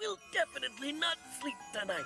We'll definitely not sleep tonight.